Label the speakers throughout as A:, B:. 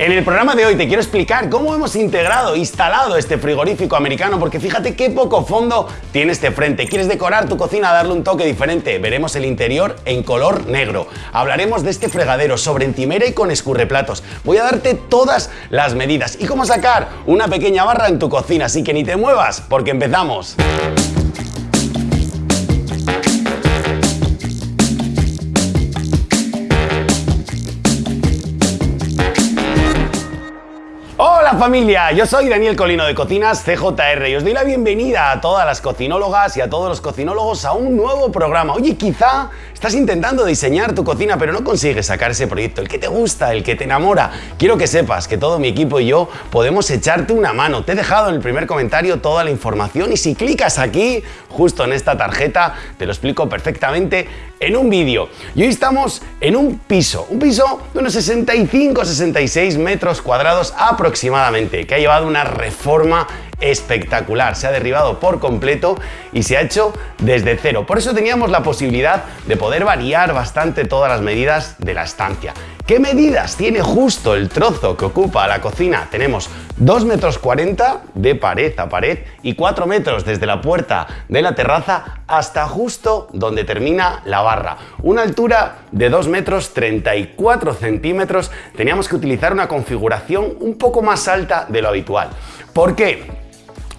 A: En el programa de hoy te quiero explicar cómo hemos integrado, instalado este frigorífico americano, porque fíjate qué poco fondo tiene este frente. ¿Quieres decorar tu cocina, darle un toque diferente? Veremos el interior en color negro. Hablaremos de este fregadero sobre encimera y con escurreplatos. Voy a darte todas las medidas y cómo sacar una pequeña barra en tu cocina, así que ni te muevas, porque empezamos. Familia, yo soy Daniel Colino de Cocinas CJR y os doy la bienvenida a todas las cocinólogas y a todos los cocinólogos a un nuevo programa. Oye, quizá estás intentando diseñar tu cocina pero no consigues sacar ese proyecto, el que te gusta, el que te enamora. Quiero que sepas que todo mi equipo y yo podemos echarte una mano. Te he dejado en el primer comentario toda la información y si clicas aquí, justo en esta tarjeta, te lo explico perfectamente en un vídeo. Y hoy estamos en un piso, un piso de unos 65-66 metros cuadrados aproximadamente que ha llevado una reforma espectacular. Se ha derribado por completo y se ha hecho desde cero. Por eso teníamos la posibilidad de poder variar bastante todas las medidas de la estancia. ¿Qué medidas tiene justo el trozo que ocupa la cocina? Tenemos 2 metros 40 de pared a pared y 4 metros desde la puerta de la terraza hasta justo donde termina la barra. Una altura de 2 metros 34 centímetros. Teníamos que utilizar una configuración un poco más alta de lo habitual. ¿Por qué?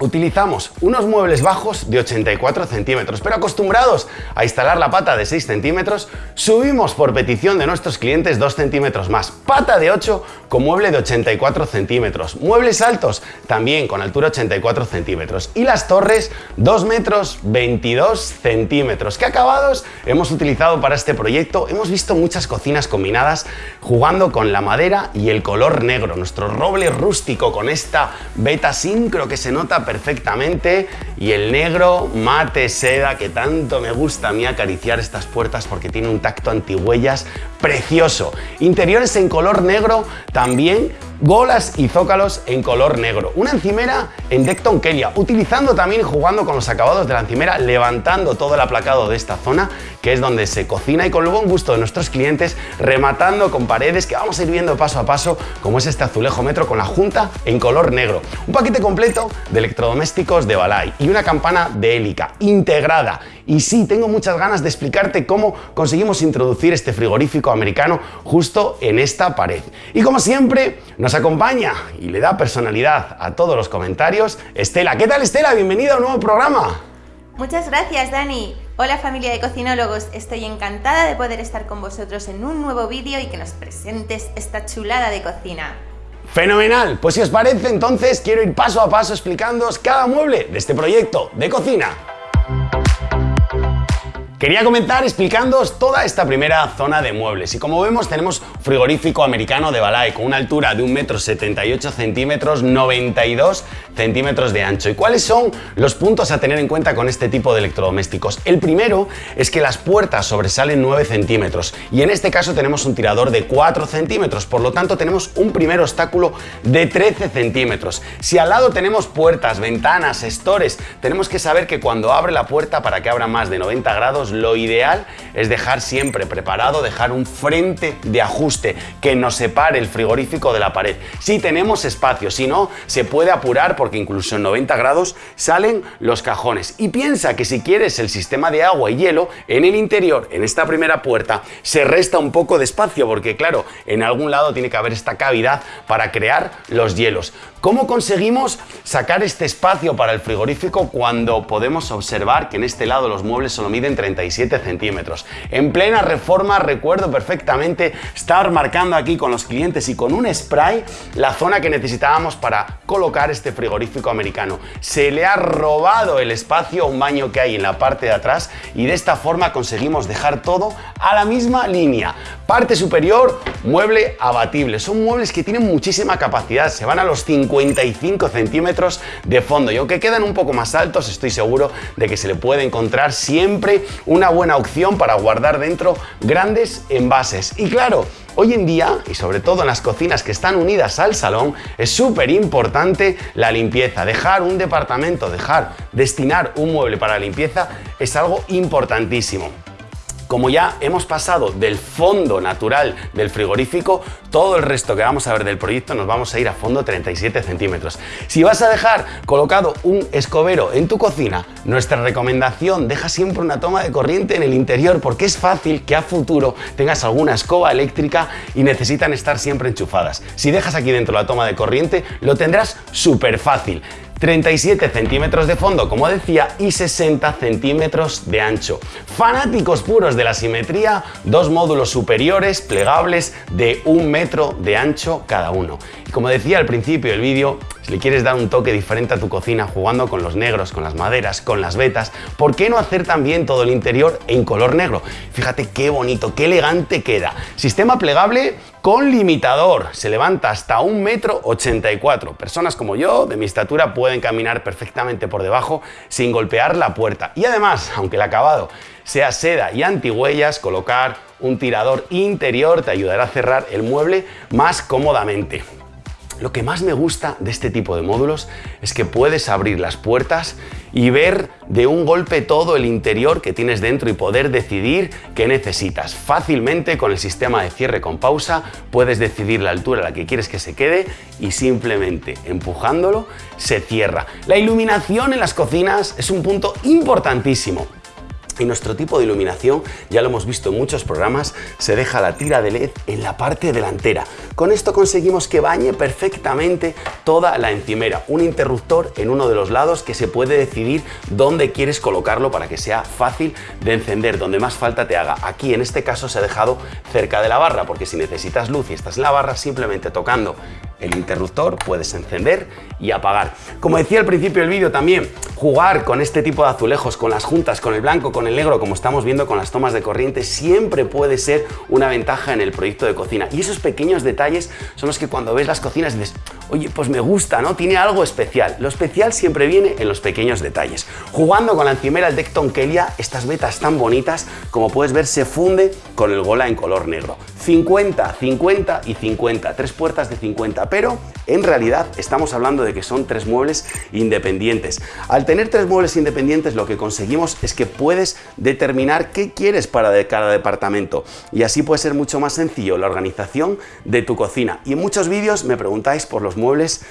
A: Utilizamos unos muebles bajos de 84 centímetros, pero acostumbrados a instalar la pata de 6 centímetros, subimos por petición de nuestros clientes 2 centímetros más. Pata de 8 con mueble de 84 centímetros. Muebles altos también con altura 84 centímetros. Y las torres 2 metros 22 centímetros. ¿Qué acabados hemos utilizado para este proyecto? Hemos visto muchas cocinas combinadas jugando con la madera y el color negro. Nuestro roble rústico con esta beta sincro que se nota perfectamente y el negro mate seda que tanto me gusta a mí acariciar estas puertas porque tiene un tacto antihuellas precioso. Interiores en color negro también golas y zócalos en color negro. Una encimera en Decton Kelia, utilizando también jugando con los acabados de la encimera, levantando todo el aplacado de esta zona, que es donde se cocina y con el buen gusto de nuestros clientes, rematando con paredes que vamos a ir viendo paso a paso, como es este azulejo metro con la junta en color negro. Un paquete completo de electrodomésticos de Balay y una campana de hélica integrada. Y sí, tengo muchas ganas de explicarte cómo conseguimos introducir este frigorífico americano justo en esta pared. Y como siempre, nos acompaña y le da personalidad a todos los comentarios Estela. ¿Qué tal Estela? Bienvenida a un nuevo programa.
B: Muchas gracias Dani. Hola familia de cocinólogos, estoy encantada de poder estar con vosotros en un nuevo vídeo y que nos presentes esta chulada de cocina.
A: Fenomenal, pues si os parece entonces quiero ir paso a paso explicándoos cada mueble de este proyecto de cocina. Quería comentar explicándoos toda esta primera zona de muebles y como vemos tenemos frigorífico americano de Balay con una altura de 1,78 centímetros, 92 centímetros de ancho. ¿Y cuáles son los puntos a tener en cuenta con este tipo de electrodomésticos? El primero es que las puertas sobresalen 9 centímetros y en este caso tenemos un tirador de 4 centímetros, por lo tanto tenemos un primer obstáculo de 13 centímetros. Si al lado tenemos puertas, ventanas, estores, tenemos que saber que cuando abre la puerta para que abra más de 90 grados lo ideal es dejar siempre preparado, dejar un frente de ajuste que nos separe el frigorífico de la pared. Si tenemos espacio, si no, se puede apurar porque incluso en 90 grados salen los cajones. Y piensa que si quieres el sistema de agua y hielo, en el interior, en esta primera puerta, se resta un poco de espacio porque claro, en algún lado tiene que haber esta cavidad para crear los hielos. ¿Cómo conseguimos sacar este espacio para el frigorífico cuando podemos observar que en este lado los muebles solo miden 37 centímetros? En plena reforma recuerdo perfectamente estar marcando aquí con los clientes y con un spray la zona que necesitábamos para colocar este frigorífico americano. Se le ha robado el espacio a un baño que hay en la parte de atrás y de esta forma conseguimos dejar todo a la misma línea. Parte superior, mueble abatible. Son muebles que tienen muchísima capacidad, se van a los 50 55 centímetros de fondo y aunque quedan un poco más altos estoy seguro de que se le puede encontrar siempre una buena opción para guardar dentro grandes envases y claro Hoy en día, y sobre todo en las cocinas que están unidas al salón, es súper importante la limpieza. Dejar un departamento, dejar, destinar un mueble para limpieza es algo importantísimo. Como ya hemos pasado del fondo natural del frigorífico, todo el resto que vamos a ver del proyecto nos vamos a ir a fondo 37 centímetros. Si vas a dejar colocado un escobero en tu cocina, nuestra recomendación, deja siempre una toma de corriente en el interior porque es fácil que a futuro tengas alguna escoba eléctrica y necesitan estar siempre enchufadas. Si dejas aquí dentro la toma de corriente, lo tendrás súper fácil. 37 centímetros de fondo, como decía, y 60 centímetros de ancho. Fanáticos puros de la simetría, dos módulos superiores plegables de un metro de ancho cada uno. Como decía al principio del vídeo, si le quieres dar un toque diferente a tu cocina jugando con los negros, con las maderas, con las vetas, ¿por qué no hacer también todo el interior en color negro? Fíjate qué bonito, qué elegante queda. Sistema plegable con limitador. Se levanta hasta un metro 84. Personas como yo, de mi estatura, pueden caminar perfectamente por debajo sin golpear la puerta. Y además, aunque el acabado sea seda y antihuellas, colocar un tirador interior te ayudará a cerrar el mueble más cómodamente. Lo que más me gusta de este tipo de módulos es que puedes abrir las puertas y ver de un golpe todo el interior que tienes dentro y poder decidir qué necesitas. Fácilmente con el sistema de cierre con pausa puedes decidir la altura a la que quieres que se quede y simplemente empujándolo se cierra. La iluminación en las cocinas es un punto importantísimo. Y nuestro tipo de iluminación, ya lo hemos visto en muchos programas, se deja la tira de LED en la parte delantera. Con esto conseguimos que bañe perfectamente toda la encimera. Un interruptor en uno de los lados que se puede decidir dónde quieres colocarlo para que sea fácil de encender, donde más falta te haga. Aquí en este caso se ha dejado cerca de la barra, porque si necesitas luz y estás en la barra, simplemente tocando el interruptor puedes encender y apagar. Como decía al principio del vídeo también, jugar con este tipo de azulejos, con las juntas, con el blanco, con el negro, como estamos viendo con las tomas de corriente, siempre puede ser una ventaja en el proyecto de cocina. Y esos pequeños detalles son los que cuando ves las cocinas dices, oye, pues me gusta, ¿no? Tiene algo especial. Lo especial siempre viene en los pequeños detalles. Jugando con la encimera Decton Kelia, estas vetas tan bonitas, como puedes ver, se funde con el Gola en color negro. 50, 50 y 50, tres puertas de 50, pero en realidad estamos hablando de que son tres muebles independientes. Al tener tres muebles independientes lo que conseguimos es que puedes determinar qué quieres para cada departamento y así puede ser mucho más sencillo la organización de tu cocina. Y en muchos vídeos me preguntáis por los muebles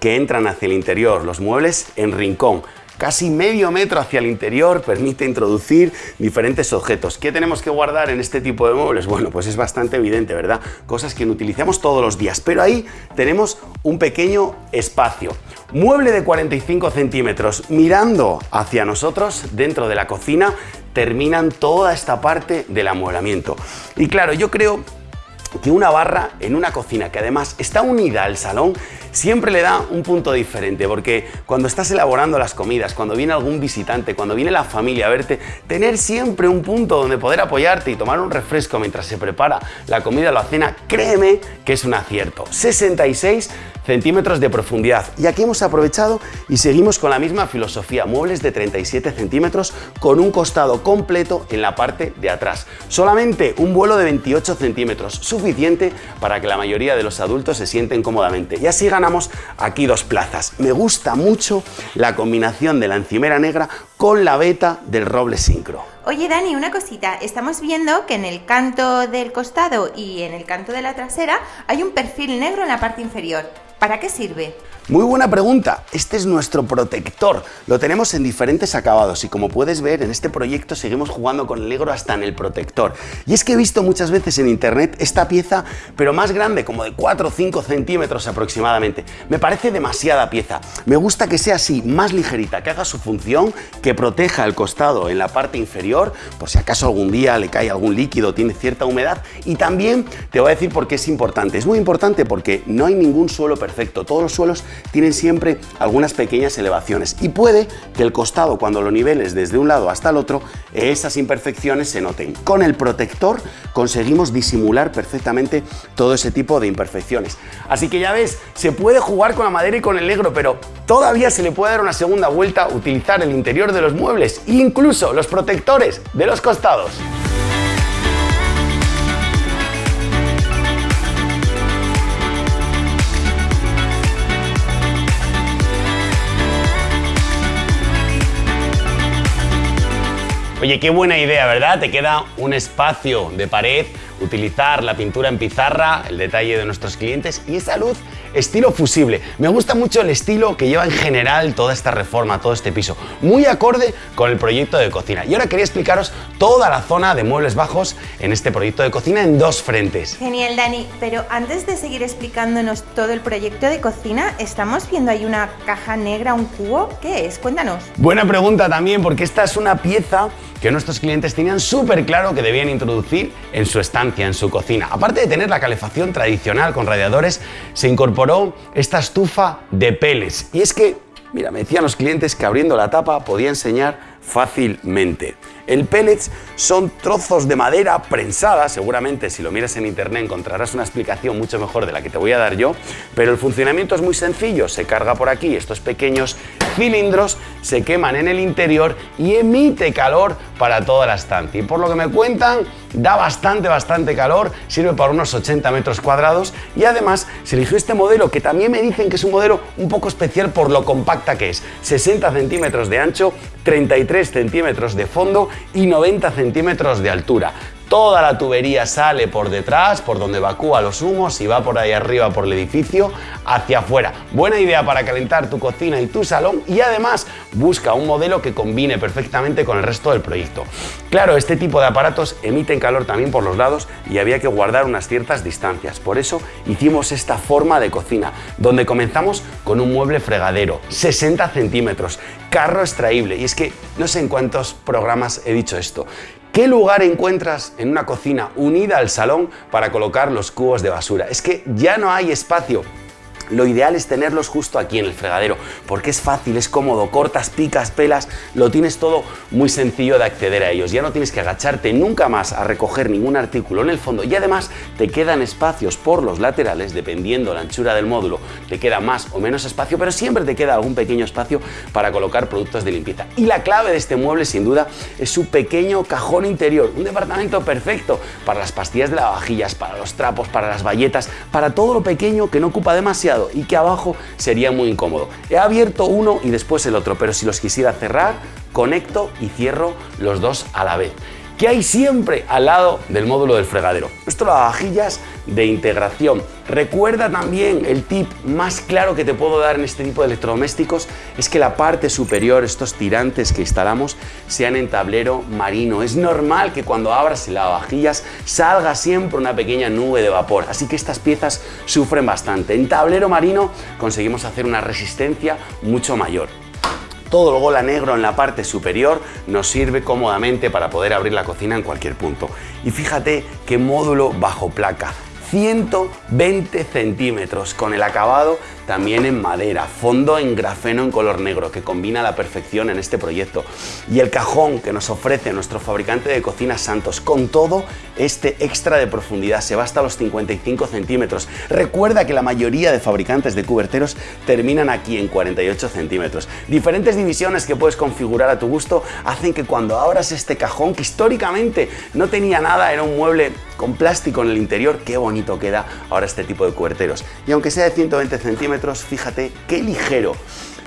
A: que entran hacia el interior, los muebles en rincón casi medio metro hacia el interior, permite introducir diferentes objetos. ¿Qué tenemos que guardar en este tipo de muebles? Bueno, pues es bastante evidente, ¿verdad? Cosas que no utilizamos todos los días, pero ahí tenemos un pequeño espacio. Mueble de 45 centímetros, mirando hacia nosotros dentro de la cocina, terminan toda esta parte del amueblamiento. Y claro, yo creo que una barra en una cocina que además está unida al salón siempre le da un punto diferente porque cuando estás elaborando las comidas, cuando viene algún visitante, cuando viene la familia a verte, tener siempre un punto donde poder apoyarte y tomar un refresco mientras se prepara la comida o la cena, créeme que es un acierto. 66 centímetros de profundidad. Y aquí hemos aprovechado y seguimos con la misma filosofía, muebles de 37 centímetros con un costado completo en la parte de atrás. Solamente un vuelo de 28 centímetros, suficiente para que la mayoría de los adultos se sienten cómodamente. Aquí dos plazas. Me gusta mucho la combinación de la encimera negra con la beta del roble sincro.
B: Oye Dani, una cosita, estamos viendo que en el canto del costado y en el canto de la trasera hay un perfil negro en la parte inferior. ¿Para qué sirve?
A: Muy buena pregunta. Este es nuestro protector. Lo tenemos en diferentes acabados y como puedes ver en este proyecto seguimos jugando con el negro hasta en el protector. Y es que he visto muchas veces en internet esta pieza pero más grande, como de 4 o 5 centímetros aproximadamente. Me parece demasiada pieza. Me gusta que sea así, más ligerita, que haga su función, que proteja el costado en la parte inferior, por si acaso algún día le cae algún líquido, tiene cierta humedad. Y también te voy a decir por qué es importante. Es muy importante porque no hay ningún suelo perfecto. Todos los suelos tienen siempre algunas pequeñas elevaciones y puede que el costado cuando lo niveles desde un lado hasta el otro esas imperfecciones se noten. Con el protector conseguimos disimular perfectamente todo ese tipo de imperfecciones. Así que ya ves, se puede jugar con la madera y con el negro, pero todavía se le puede dar una segunda vuelta, utilizar el interior de los muebles incluso los protectores de los costados. Oye, qué buena idea, ¿verdad? Te queda un espacio de pared, utilizar la pintura en pizarra, el detalle de nuestros clientes y esa luz estilo fusible. Me gusta mucho el estilo que lleva en general toda esta reforma, todo este piso. Muy acorde con el proyecto de cocina. Y ahora quería explicaros toda la zona de muebles bajos en este proyecto de cocina en dos frentes.
B: Genial, Dani. Pero antes de seguir explicándonos todo el proyecto de cocina, estamos viendo ahí una caja negra, un cubo. ¿Qué es? Cuéntanos.
A: Buena pregunta también, porque esta es una pieza que nuestros clientes tenían súper claro que debían introducir en su estancia, en su cocina. Aparte de tener la calefacción tradicional con radiadores, se esta estufa de peles. Y es que, mira, me decían los clientes que abriendo la tapa podía enseñar fácilmente. El pellets son trozos de madera prensada, seguramente si lo miras en internet encontrarás una explicación mucho mejor de la que te voy a dar yo, pero el funcionamiento es muy sencillo, se carga por aquí, estos pequeños cilindros se queman en el interior y emite calor para toda la estancia. Y por lo que me cuentan, da bastante, bastante calor, sirve para unos 80 metros cuadrados. Y además se eligió este modelo que también me dicen que es un modelo un poco especial por lo compacta que es, 60 centímetros de ancho, 33 centímetros de fondo y 90 centímetros de altura. Toda la tubería sale por detrás, por donde evacúa los humos y va por ahí arriba por el edificio hacia afuera. Buena idea para calentar tu cocina y tu salón y además busca un modelo que combine perfectamente con el resto del proyecto. Claro, este tipo de aparatos emiten calor también por los lados y había que guardar unas ciertas distancias. Por eso hicimos esta forma de cocina, donde comenzamos con un mueble fregadero, 60 centímetros, carro extraíble. Y es que no sé en cuántos programas he dicho esto. ¿Qué lugar encuentras en una cocina unida al salón para colocar los cubos de basura? Es que ya no hay espacio lo ideal es tenerlos justo aquí en el fregadero, porque es fácil, es cómodo, cortas, picas, pelas, lo tienes todo muy sencillo de acceder a ellos. Ya no tienes que agacharte nunca más a recoger ningún artículo en el fondo y además te quedan espacios por los laterales, dependiendo la anchura del módulo, te queda más o menos espacio, pero siempre te queda algún pequeño espacio para colocar productos de limpieza. Y la clave de este mueble, sin duda, es su pequeño cajón interior, un departamento perfecto para las pastillas de lavavajillas, para los trapos, para las bayetas, para todo lo pequeño que no ocupa demasiado y que abajo sería muy incómodo. He abierto uno y después el otro, pero si los quisiera cerrar, conecto y cierro los dos a la vez. ¿Qué hay siempre al lado del módulo del fregadero? Esto vajillas de integración. Recuerda también el tip más claro que te puedo dar en este tipo de electrodomésticos es que la parte superior, estos tirantes que instalamos, sean en tablero marino. Es normal que cuando abras el lavavajillas salga siempre una pequeña nube de vapor, así que estas piezas sufren bastante. En tablero marino conseguimos hacer una resistencia mucho mayor. Todo el gola negro en la parte superior nos sirve cómodamente para poder abrir la cocina en cualquier punto. Y fíjate qué módulo bajo placa. 120 centímetros con el acabado también en madera, fondo en grafeno en color negro que combina a la perfección en este proyecto y el cajón que nos ofrece nuestro fabricante de cocinas Santos con todo este extra de profundidad se va hasta los 55 centímetros. Recuerda que la mayoría de fabricantes de cuberteros terminan aquí en 48 centímetros. Diferentes divisiones que puedes configurar a tu gusto hacen que cuando abras este cajón que históricamente no tenía nada, era un mueble con plástico en el interior, qué bonito queda ahora este tipo de cuberteros. Y aunque sea de 120 centímetros, fíjate qué ligero.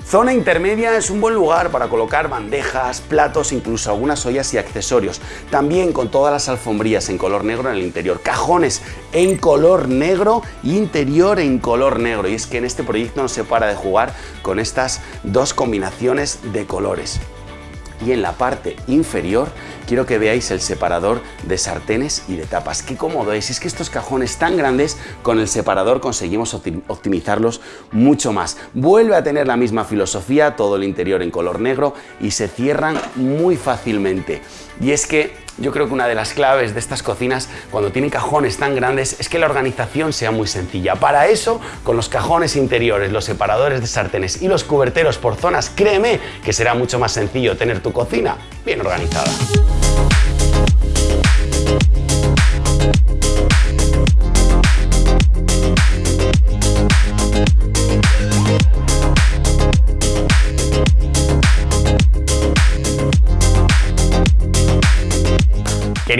A: Zona intermedia es un buen lugar para colocar bandejas, platos, incluso algunas ollas y accesorios. También con todas las alfombrías en color negro en el interior. Cajones en color negro interior en color negro. Y es que en este proyecto no se para de jugar con estas dos combinaciones de colores y en la parte inferior quiero que veáis el separador de sartenes y de tapas. Qué cómodo es, es que estos cajones tan grandes con el separador conseguimos optimizarlos mucho más. Vuelve a tener la misma filosofía, todo el interior en color negro y se cierran muy fácilmente. Y es que yo creo que una de las claves de estas cocinas cuando tienen cajones tan grandes es que la organización sea muy sencilla. Para eso, con los cajones interiores, los separadores de sartenes y los cuberteros por zonas, créeme que será mucho más sencillo tener tu cocina bien organizada.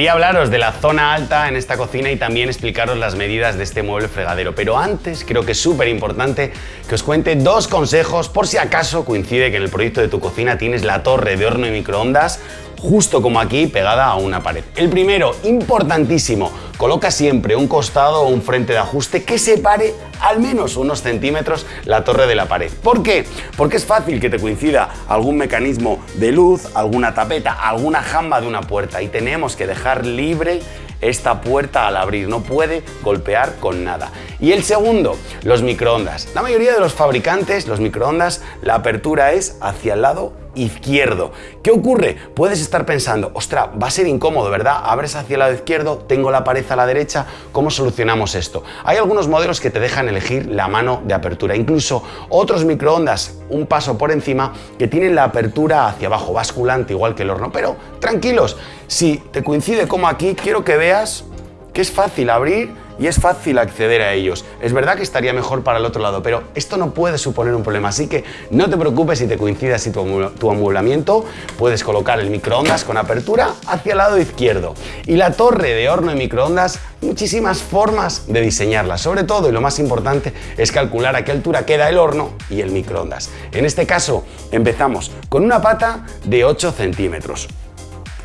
A: Quería hablaros de la zona alta en esta cocina y también explicaros las medidas de este mueble fregadero, pero antes creo que es súper importante que os cuente dos consejos por si acaso coincide que en el proyecto de tu cocina tienes la torre de horno y microondas justo como aquí pegada a una pared. El primero, importantísimo, coloca siempre un costado o un frente de ajuste que separe al menos unos centímetros la torre de la pared. ¿Por qué? Porque es fácil que te coincida algún mecanismo de luz, alguna tapeta, alguna jamba de una puerta y tenemos que dejar libre esta puerta al abrir, no puede golpear con nada. Y el segundo, los microondas. La mayoría de los fabricantes, los microondas, la apertura es hacia el lado izquierdo. ¿Qué ocurre? Puedes estar pensando, ostra, va a ser incómodo, ¿verdad? Abres hacia el lado izquierdo, tengo la pared a la derecha, ¿cómo solucionamos esto? Hay algunos modelos que te dejan elegir la mano de apertura, incluso otros microondas un paso por encima que tienen la apertura hacia abajo, basculante igual que el horno, pero tranquilos, si te coincide como aquí, quiero que veas que es fácil abrir y es fácil acceder a ellos. Es verdad que estaría mejor para el otro lado, pero esto no puede suponer un problema, así que no te preocupes si te coincide así tu, tu amueblamiento, puedes colocar el microondas con apertura hacia el lado izquierdo. Y la torre de horno y microondas, muchísimas formas de diseñarla, sobre todo y lo más importante es calcular a qué altura queda el horno y el microondas. En este caso empezamos con una pata de 8 centímetros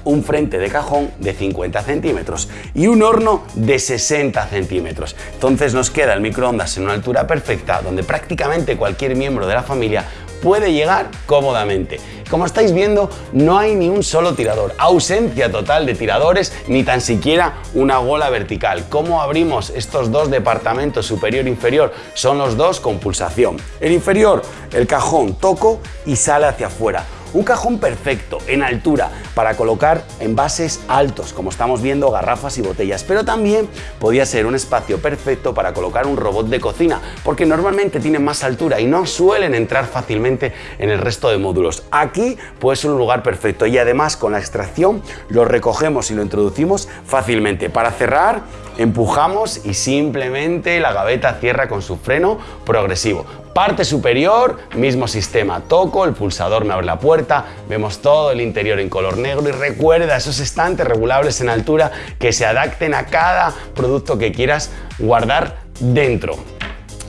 A: un frente de cajón de 50 centímetros y un horno de 60 centímetros. Entonces nos queda el microondas en una altura perfecta donde prácticamente cualquier miembro de la familia puede llegar cómodamente. Como estáis viendo, no hay ni un solo tirador, ausencia total de tiradores, ni tan siquiera una gola vertical. ¿Cómo abrimos estos dos departamentos superior e inferior? Son los dos con pulsación. El inferior, el cajón toco y sale hacia afuera. Un cajón perfecto, en altura, para colocar envases altos, como estamos viendo, garrafas y botellas, pero también podía ser un espacio perfecto para colocar un robot de cocina, porque normalmente tienen más altura y no suelen entrar fácilmente en el resto de módulos. Aquí puede ser un lugar perfecto y además con la extracción lo recogemos y lo introducimos fácilmente. Para cerrar, empujamos y simplemente la gaveta cierra con su freno progresivo. Parte superior, mismo sistema, toco, el pulsador me abre la puerta, vemos todo el interior en color negro y recuerda esos estantes regulables en altura que se adapten a cada producto que quieras guardar dentro.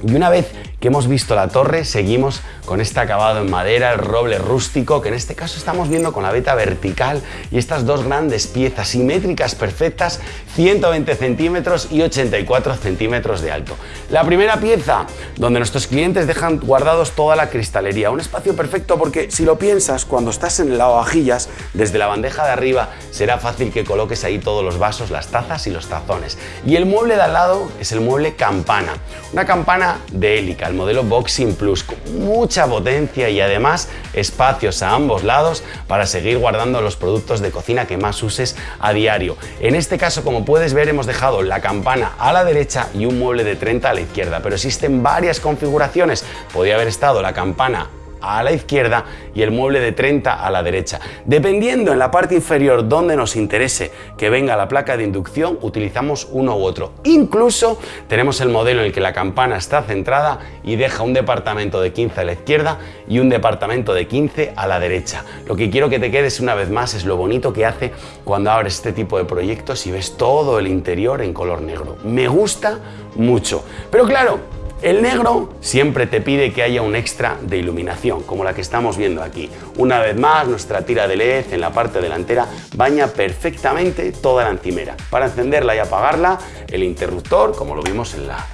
A: Y una vez que hemos visto la torre, seguimos con este acabado en madera, el roble rústico, que en este caso estamos viendo con la veta vertical y estas dos grandes piezas simétricas perfectas, 120 centímetros y 84 centímetros de alto. La primera pieza, donde nuestros clientes dejan guardados toda la cristalería, un espacio perfecto porque si lo piensas, cuando estás en el lavavajillas, desde la bandeja de arriba será fácil que coloques ahí todos los vasos, las tazas y los tazones. Y el mueble de al lado es el mueble campana, una campana de hélica el modelo Boxing Plus, con mucha potencia y además espacios a ambos lados para seguir guardando los productos de cocina que más uses a diario. En este caso, como puedes ver, hemos dejado la campana a la derecha y un mueble de 30 a la izquierda, pero existen varias configuraciones. Podría haber estado la campana a la izquierda y el mueble de 30 a la derecha. Dependiendo en la parte inferior donde nos interese que venga la placa de inducción, utilizamos uno u otro. Incluso tenemos el modelo en el que la campana está centrada y deja un departamento de 15 a la izquierda y un departamento de 15 a la derecha. Lo que quiero que te quedes una vez más es lo bonito que hace cuando abres este tipo de proyectos y ves todo el interior en color negro. Me gusta mucho. Pero claro, el negro siempre te pide que haya un extra de iluminación, como la que estamos viendo aquí. Una vez más, nuestra tira de LED en la parte delantera baña perfectamente toda la encimera. Para encenderla y apagarla, el interruptor, como lo vimos en la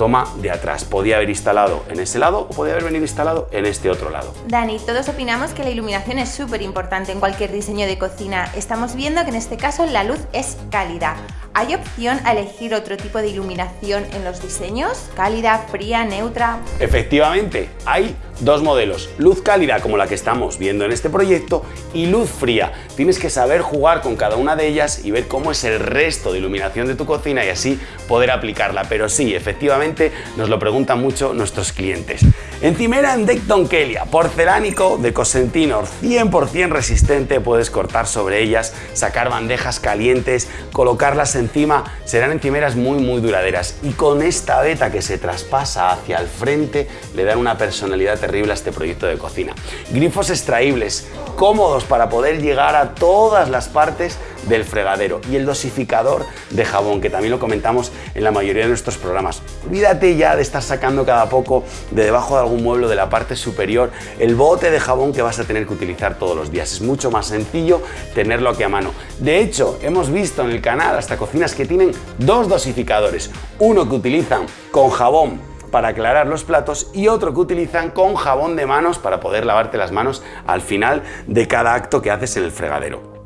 A: toma de atrás. Podía haber instalado en ese lado o podía haber venido instalado en este otro lado.
B: Dani, todos opinamos que la iluminación es súper importante en cualquier diseño de cocina. Estamos viendo que en este caso la luz es cálida. ¿Hay opción a elegir otro tipo de iluminación en los diseños? ¿Cálida, fría, neutra?
A: Efectivamente, hay dos modelos, luz cálida como la que estamos viendo en este proyecto y luz fría. Tienes que saber jugar con cada una de ellas y ver cómo es el resto de iluminación de tu cocina y así poder aplicarla. Pero sí, efectivamente nos lo preguntan mucho nuestros clientes. Encimera en Decton Kelia, porcelánico de Cosentinor, 100% resistente, puedes cortar sobre ellas, sacar bandejas calientes, colocarlas encima, serán encimeras muy muy duraderas y con esta veta que se traspasa hacia el frente le dan una personalidad terrible a este proyecto de cocina. Grifos extraíbles, cómodos para poder llegar a todas las partes del fregadero y el dosificador de jabón, que también lo comentamos en la mayoría de nuestros programas. Olvídate ya de estar sacando cada poco de debajo de algún mueble de la parte superior el bote de jabón que vas a tener que utilizar todos los días. Es mucho más sencillo tenerlo aquí a mano. De hecho, hemos visto en el canal hasta cocinas que tienen dos dosificadores. Uno que utilizan con jabón para aclarar los platos y otro que utilizan con jabón de manos para poder lavarte las manos al final de cada acto que haces en el fregadero.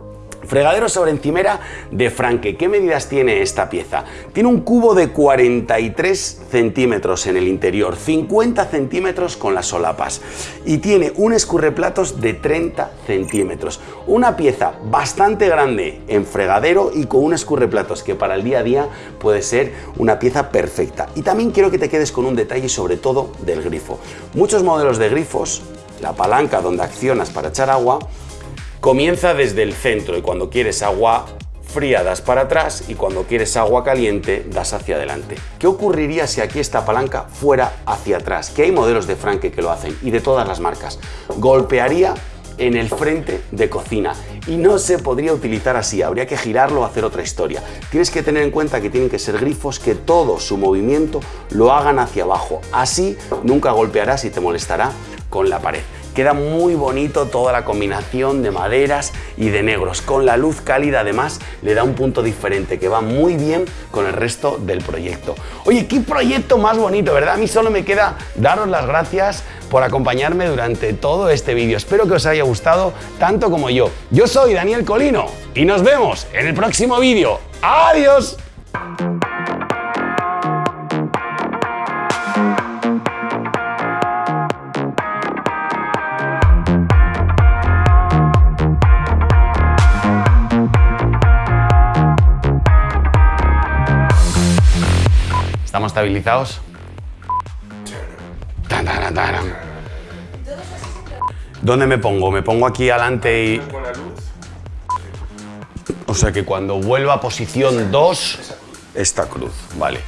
A: Fregadero sobre encimera de Franke. ¿Qué medidas tiene esta pieza? Tiene un cubo de 43 centímetros en el interior, 50 centímetros con las solapas y tiene un escurreplatos de 30 centímetros. Una pieza bastante grande en fregadero y con un escurreplatos que para el día a día puede ser una pieza perfecta. Y también quiero que te quedes con un detalle sobre todo del grifo. Muchos modelos de grifos, la palanca donde accionas para echar agua, Comienza desde el centro y cuando quieres agua fría das para atrás y cuando quieres agua caliente das hacia adelante. ¿Qué ocurriría si aquí esta palanca fuera hacia atrás? Que hay modelos de Franke que lo hacen y de todas las marcas. Golpearía en el frente de cocina y no se podría utilizar así, habría que girarlo o hacer otra historia. Tienes que tener en cuenta que tienen que ser grifos que todo su movimiento lo hagan hacia abajo, así nunca golpearás y te molestará con la pared. Queda muy bonito toda la combinación de maderas y de negros. Con la luz cálida además le da un punto diferente que va muy bien con el resto del proyecto. Oye, qué proyecto más bonito, ¿verdad? A mí solo me queda daros las gracias por acompañarme durante todo este vídeo. Espero que os haya gustado tanto como yo. Yo soy Daniel Colino y nos vemos en el próximo vídeo. ¡Adiós! ¿Estamos estabilizados? ¿Dónde me pongo? ¿Me pongo aquí adelante y...? O sea que cuando vuelva a posición 2, esta cruz, vale.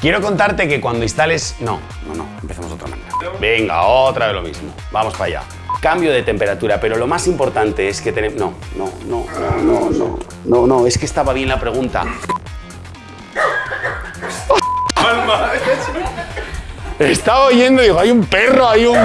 A: Quiero contarte que cuando instales... No, no, no, empecemos de otra manera. Venga, otra vez lo mismo. Vamos para allá. Cambio de temperatura, pero lo más importante es que tenemos... No, no, no, no, no, no, no, no, es que estaba bien la pregunta. Estaba oyendo y digo, hay un perro, hay un...